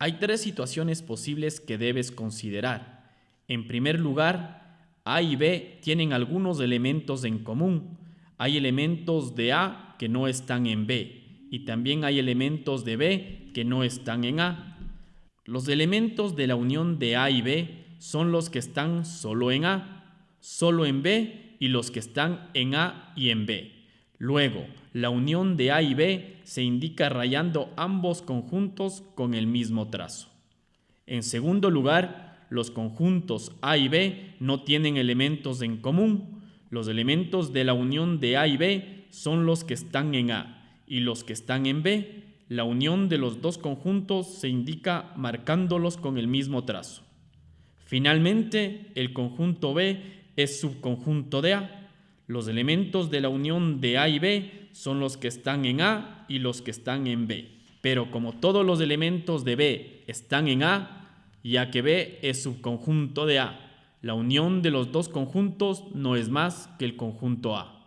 Hay tres situaciones posibles que debes considerar. En primer lugar, A y B tienen algunos elementos en común. Hay elementos de A que no están en B y también hay elementos de B que no están en A. Los elementos de la unión de A y B son los que están solo en A, solo en B y los que están en A y en B. Luego, la unión de A y B se indica rayando ambos conjuntos con el mismo trazo. En segundo lugar, los conjuntos A y B no tienen elementos en común. Los elementos de la unión de A y B son los que están en A y los que están en B. La unión de los dos conjuntos se indica marcándolos con el mismo trazo. Finalmente, el conjunto B es subconjunto de A los elementos de la unión de A y B son los que están en A y los que están en B. Pero como todos los elementos de B están en A, ya que B es subconjunto de A, la unión de los dos conjuntos no es más que el conjunto A.